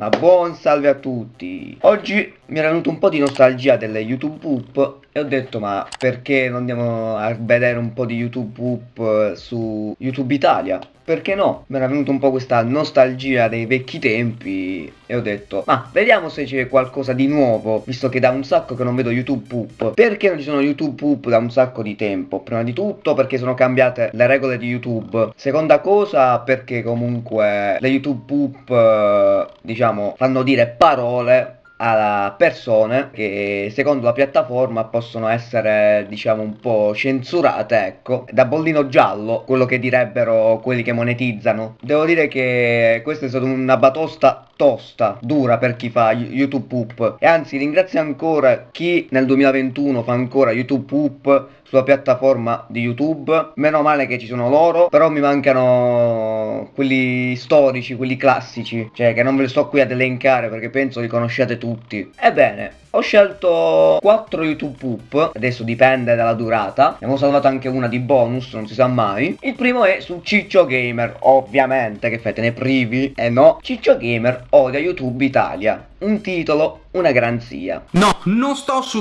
Ma buon salve a tutti! Oggi mi era venuto un po' di nostalgia delle YouTube Poop e ho detto ma perché non andiamo a vedere un po' di YouTube Poop eh, su YouTube Italia? Perché no? Mi era venuta un po' questa nostalgia dei vecchi tempi e ho detto ma vediamo se c'è qualcosa di nuovo visto che da un sacco che non vedo YouTube Poop. Perché non ci sono YouTube Poop da un sacco di tempo? Prima di tutto perché sono cambiate le regole di YouTube. Seconda cosa perché comunque le YouTube Poop eh, diciamo fanno dire parole a persone che secondo la piattaforma possono essere diciamo un po' censurate ecco da bollino giallo quello che direbbero quelli che monetizzano devo dire che questa è stata una batosta tosta dura per chi fa youtube poop e anzi ringrazio ancora chi nel 2021 fa ancora youtube poop sulla piattaforma di YouTube. Meno male che ci sono loro, però mi mancano quelli storici, quelli classici, cioè che non ve li sto qui ad elencare perché penso li conosciate tutti. Ebbene, ho scelto 4 YouTube poop, adesso dipende dalla durata, ne avevo salvato anche una di bonus, non si sa mai. Il primo è su Ciccio Gamer, ovviamente, che fate ne privi, e eh no, Ciccio Gamer odia YouTube Italia, un titolo, una garanzia. No, non sto su...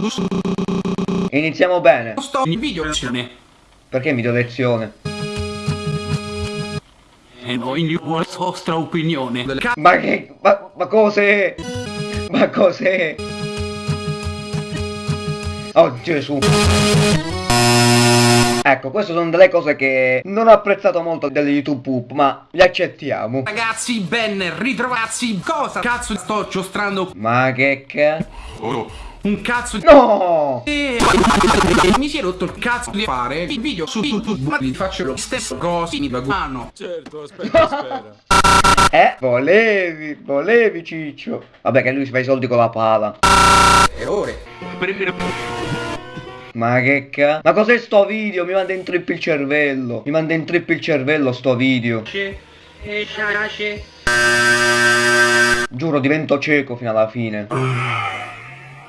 Iniziamo bene. Non sto in video lezione. Perché video lezione? E voi la vostra opinione. Ma che... ma, ma cos'è? Ma cos'è? Oh Gesù Ecco, queste sono delle cose che non ho apprezzato molto delle YouTube poop, ma le accettiamo. Ragazzi, ben ritrovati. Cosa cazzo sto giostrando? Ma che cazzo? Oh, un cazzo di... No! E... Mi si è rotto il cazzo di fare il video su YouTube, ma vi faccio lo stesso cosa in baguano. Certo, aspetta, aspetta. Eh, volevi, volevi Ciccio. Vabbè che lui si fa i soldi con la pala. E ore. Ma che ca... Ma cos'è sto video? Mi manda in trip il cervello. Mi manda in trip il cervello sto video. Giuro divento cieco fino alla fine.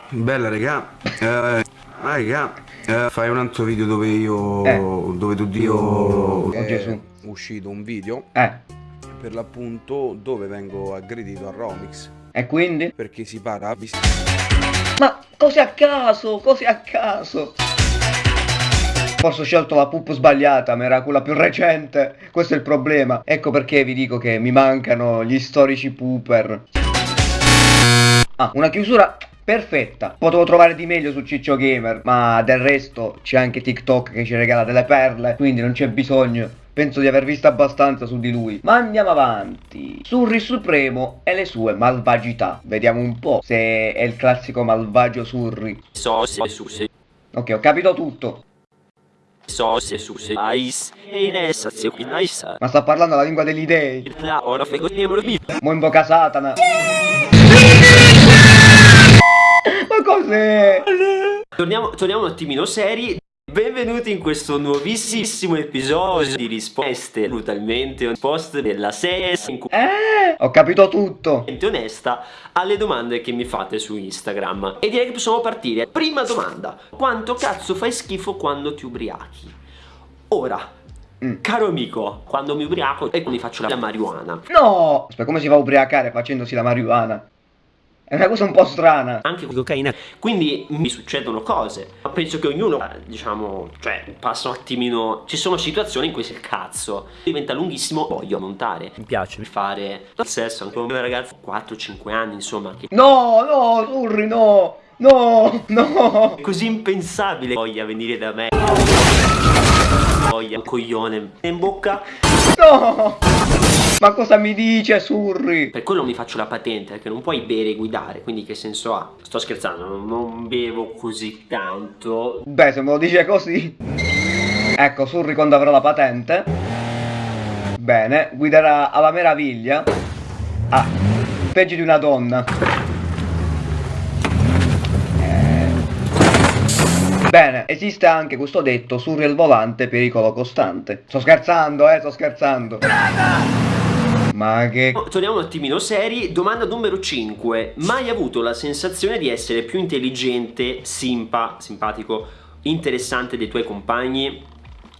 Bella regà. Eh, ah regà. Eh, fai un altro video dove io... Eh. Dove tu dio... Oh, Gesù. uscito un video. Eh per l'appunto dove vengo aggredito a Romix. E quindi? Perché si parla... Ma cose a caso, cose a caso. Forse ho scelto la pup sbagliata, ma era quella più recente. Questo è il problema. Ecco perché vi dico che mi mancano gli storici pooper. Ah, una chiusura perfetta. Potevo trovare di meglio su Ciccio Gamer, ma del resto c'è anche TikTok che ci regala delle perle, quindi non c'è bisogno Penso di aver visto abbastanza su di lui. Ma andiamo avanti. Surri Supremo e le sue malvagità. Vediamo un po' se è il classico malvagio Surri. Sose suse. Ok, ho capito tutto. Sose suse ice e in essa zio nice. Ma sta parlando la lingua degli dei. La ora fego Mo invoca Satana. Ma cos'è? Torniamo, torniamo un attimino seri Benvenuti in questo nuovissimo episodio di risposte brutalmente risposte della serie in cui eh, ho capito tutto onesta alle domande che mi fate su Instagram e direi che possiamo partire prima domanda quanto cazzo fai schifo quando ti ubriachi ora Mm. Caro amico, quando mi ubriaco e quando faccio la marijuana No! Aspetta, come si fa a ubriacare facendosi la marijuana? È una cosa un po' strana. Anche con cocaina. Quindi mi succedono cose. Ma penso che ognuno, diciamo, cioè, passa un attimino... Ci sono situazioni in cui sei il cazzo. Diventa lunghissimo, voglio montare. Mi piace fare il sesso anche con una ragazza 4-5 anni, insomma. Che... No, no, Urri, no! No, no! Così impensabile voglia venire da me. Voglia un coglione in bocca. No! Ma cosa mi dice Surri? Per quello mi faccio la patente perché non puoi bere e guidare Quindi che senso ha? Sto scherzando, non, bevo così tanto Beh se me lo dice così Ecco Surri quando avrà la patente Bene, guiderà alla meraviglia Ah, peggio di una donna Bene, esiste anche questo detto Surri al volante, pericolo costante Sto scherzando, eh, sto scherzando. Ma che... Torniamo un attimino seri, domanda numero 5 Mai avuto la sensazione di essere più intelligente, simpa, simpatico, interessante dei tuoi compagni?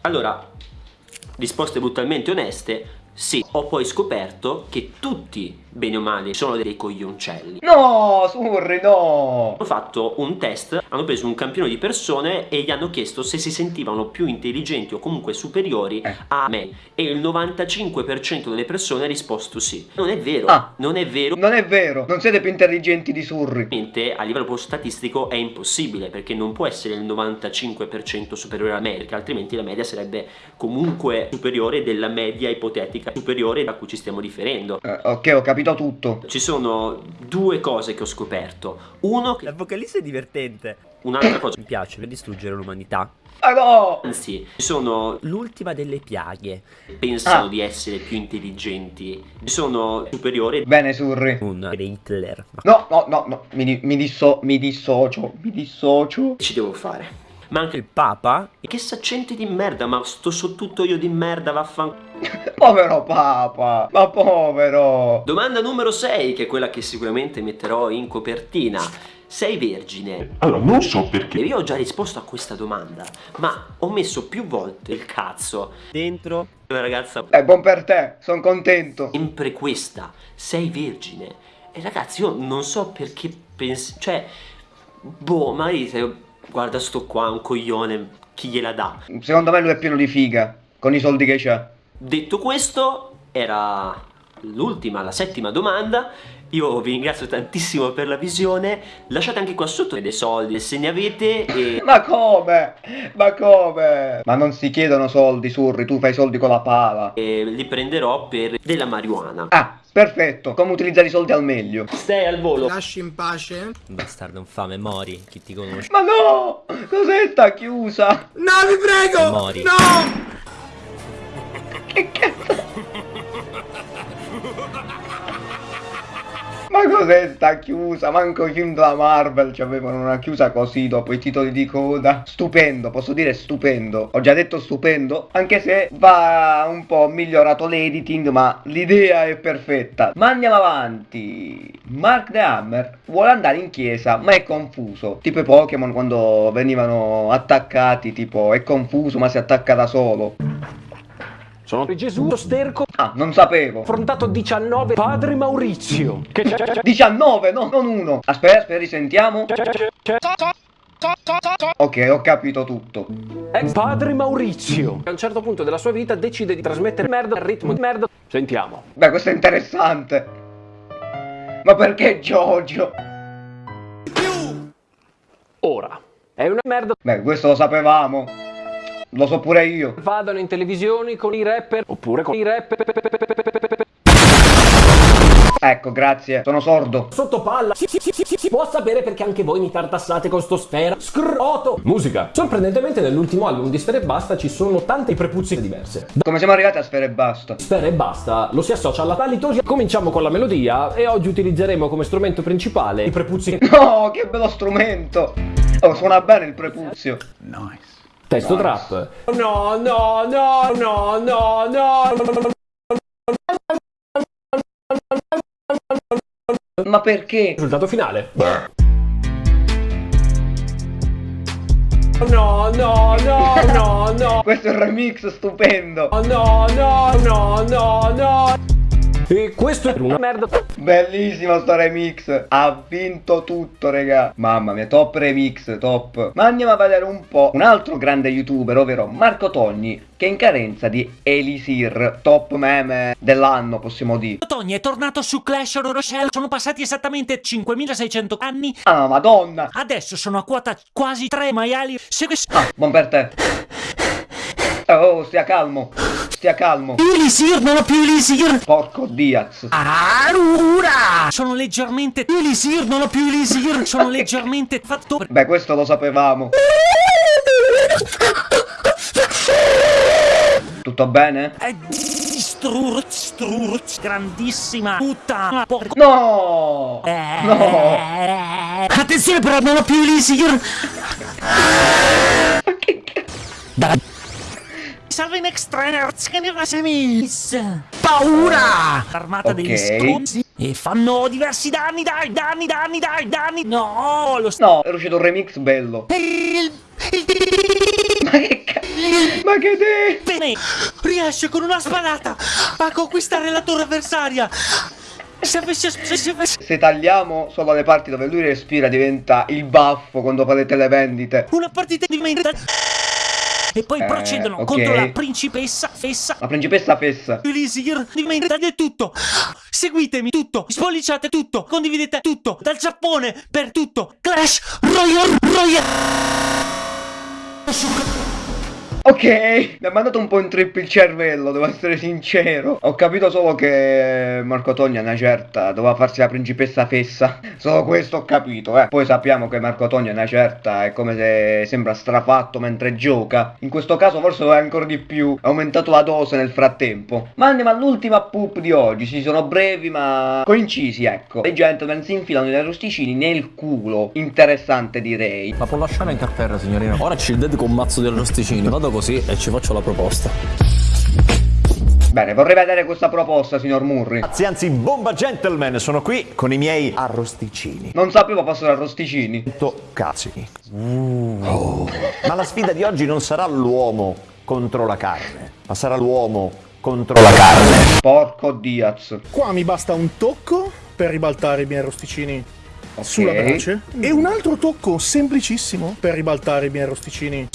Allora, risposte brutalmente oneste, sì Ho poi scoperto che tutti bene o male, sono dei coglioncelli. No, Surri, no! Hanno fatto un test, hanno preso un campione di persone e gli hanno chiesto se si sentivano più intelligenti o comunque superiori Eh. a me. E il 95% delle persone ha risposto sì. Non è vero, Ah. non è vero. Non è vero, non siete più intelligenti di Surri. Ovviamente a livello statistico è impossibile perché non può essere il 95% superiore alla media perché altrimenti la media sarebbe comunque superiore della media ipotetica superiore da cui ci stiamo riferendo Eh, ok, ho capito tutto. ci sono due cose che ho scoperto uno che L'apocalisse è divertente. un'altra cosa Mi piace per distruggere l'umanità. Ah no! anzi ci sono L'ultima delle piaghe. pensano Ah. di essere più intelligenti sono superiori Bene, Surri. Un Hitler. No, no, no, no, mi, mi, disso- mi dissocio, mi dissocio. ci devo fare ma anche il Papa? che saccente di merda ma sto so tutto io di merda vaffanculo Povero papa, ma povero. Domanda numero 6, che è quella che sicuramente metterò in copertina. Sei vergine? Allora, non so perché. Io ho già risposto a questa domanda, ma ho messo più volte il cazzo. Dentro? Una ragazza, Eh, buon per te, sono contento. sempre questa, sei vergine. E ragazzi, io non so perché pensi... Cioè, boh, magari se guarda sto qua, un coglione, chi gliela dà? Secondo me lui è pieno di figa, con i soldi che c'ha. Detto questo, era l'ultima, la settima domanda. Io vi ringrazio tantissimo per la visione. Lasciate anche qua sotto dei soldi se ne avete e Ma come? Ma come? Ma non si chiedono soldi, Surri, tu fai soldi con la pala. e li prenderò per della marijuana. Ah, perfetto, come utilizzare i soldi al meglio. Stai al volo. Lasci in pace? Bastardo infame, mori. Chi ti conosce? Ma no! Cos'è sta chiusa? No, vi prego! Mori. No! Che cazzo? Ma cos'è sta chiusa? Manco i film della Marvel ci avevano una chiusa così dopo i titoli di coda. Stupendo, posso dire stupendo. Ho già detto stupendo, anche se va un po' migliorato l'editing, ma l'idea è perfetta. Ma andiamo avanti. Mark the Hammer vuole andare in chiesa, ma è confuso. Tipo i Pokémon quando venivano attaccati, tipo è confuso ma si attacca da solo. Sono Gesù sterco Ah, non sapevo. affrontato 19 padre Maurizio che c'è, c'è, c'è, 19, no, non uno. Aspetta, aspetta, risentiamo. c'è, c'è, c'è, Ok, ho capito tutto. ex padre Maurizio a un certo punto della sua vita decide di trasmettere merda al ritmo di merda sentiamo Beh, questo è interessante. Ma perché Giorgio? ora è una merda Beh, questo lo sapevamo. Lo so pure io. vadano in televisioni con i rapper oppure con i rapper Ecco, grazie. Sono sordo. sotto palla si, si, si, si, si può sapere perché anche voi mi tartassate con sto sfera scroto musica sorprendentemente nell'ultimo album di Sfera e Basta ci sono tante prepuzze diverse Come siamo arrivati a sfere e basta? Sfera e basta lo si associa alla palitosia. Cominciamo con la melodia e oggi utilizzeremo come strumento principale i prepuzzi No, che bello strumento. Oh, suona bene il prepuzio. Testo trap. No, no, no, no, no, no. Ma perché? Risultato finale. No, no, no, no, no. Questo è un remix stupendo. No, no, no, no, no. E questo è una merda. Bellissimo sto remix. Ha vinto tutto, raga. Mamma mia, top remix, top. Ma andiamo a vedere un po' un altro grande youtuber, ovvero Marco Togni, che è in carenza di Elisir, top meme dell'anno, possiamo dire. Tony è tornato su Clash Royale, sono passati esattamente 5600 anni, Ah, madonna. adesso sono a quota quasi 3 maiali, se questo... Ah, buon per te. Oh, stia calmo. Stia calmo. Elisir, non ho più Elisir! Porco Diaz. Arura! Sono leggermente... Elisir, non ho più Elisir, sono leggermente fatto... Beh, questo lo sapevamo. Tutto bene? È distrur... distrur... grandissima puttana... Porco... No! No! Eh, Attenzione però, non ho più Elisir! Da... Salve in extranerz, che ne faccia miss? Paura! L'armata Ok. degli stronzi e fanno diversi danni, dai, danni, danni, dai, danni! No, lo sto... No, è uscito un remix bello. Il... Ma che cazzo? Ma che te? Bene, riesce con una spadata a conquistare la torre avversaria. Se tagliamo solo le parti dove lui respira diventa il baffo quando fate le vendite. Una partita di merda. E poi Eh, procedono ok. contro la principessa Fessa. La principessa Fessa. Elisir di merda di tutto. Seguitemi tutto, spolliciate tutto, condividete tutto, dal Giappone per tutto. Clash Royale Royale. Ok, mi ha mandato un po' in trip il cervello, devo essere sincero. Ho capito solo che Marco Togna una certa doveva farsi la principessa fessa. Solo questo ho capito, eh. Poi sappiamo che Marco Togna una certa è come se sembra strafatto mentre gioca. In questo caso forse lo è ancora di più. Ha aumentato la dose nel frattempo. Ma andiamo all'ultima poop di oggi. Si sono brevi ma coincisi, ecco. I gentleman si infilano i arrosticini nel culo. Interessante direi. La può lasciare anche a terra, signorina. Ora ci dedico un mazzo di arrosticini. Vado così e ci faccio la proposta. Bene, vorrei vedere questa proposta, signor Murri. Anzi, anzi, bomba gentleman, sono qui con i miei arrosticini. Non sapevo fossero arrosticini. Cazzi. Oh. Ma la sfida di oggi non sarà l'uomo contro la carne, ma sarà l'uomo contro la carne. Porco Diaz. Qua mi basta un tocco per ribaltare i miei arrosticini sulla brace e un altro tocco semplicissimo per ribaltare i miei arrosticini.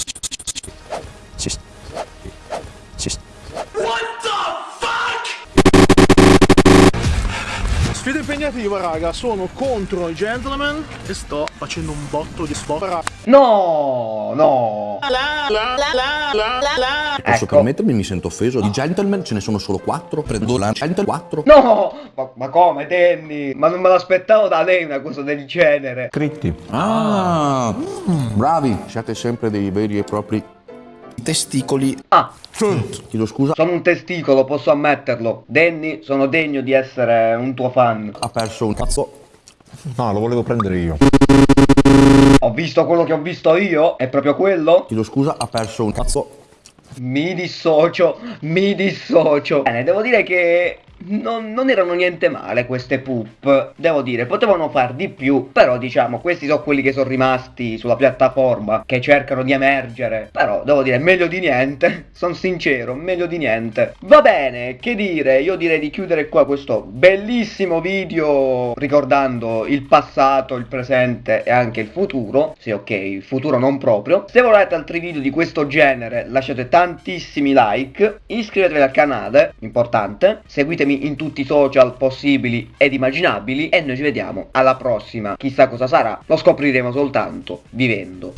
Sfida impegnativa, raga, sono contro i gentleman e sto facendo un botto di sport. No, no. Posso Ecco. permettermi, mi sento offeso. Di gentleman ce ne sono solo quattro. Prendo la gentleman 4. No! Ma, ma come, Danny? Ma non me l'aspettavo da lei una cosa del genere. Scritti. Ah, bravi. Siete sempre dei veri e propri testicoli. Ah, Chiedo scusa. sono un testicolo, posso ammetterlo. Danny, sono degno di essere un tuo fan. Ha perso un cazzo. No, lo volevo prendere io. Ho visto quello che ho visto io? È proprio quello? Chiedo scusa, ha perso un cazzo. Mi dissocio, mi dissocio. Bene, devo dire che non, non erano niente male queste poop. Devo dire, potevano far di più. Però diciamo, questi sono quelli che sono rimasti sulla piattaforma, che cercano di emergere. Però devo dire, meglio di niente. Sono sincero, meglio di niente. Va bene, che dire, io direi di chiudere qua questo bellissimo video ricordando il passato, il presente e anche il futuro. Sì, ok, il futuro non proprio. Se volete altri video di questo genere, lasciate tantissimi like, iscrivetevi al canale, importante, seguitemi in tutti i social possibili ed immaginabili e noi ci vediamo alla prossima. Chissà cosa sarà, lo scopriremo soltanto vivendo.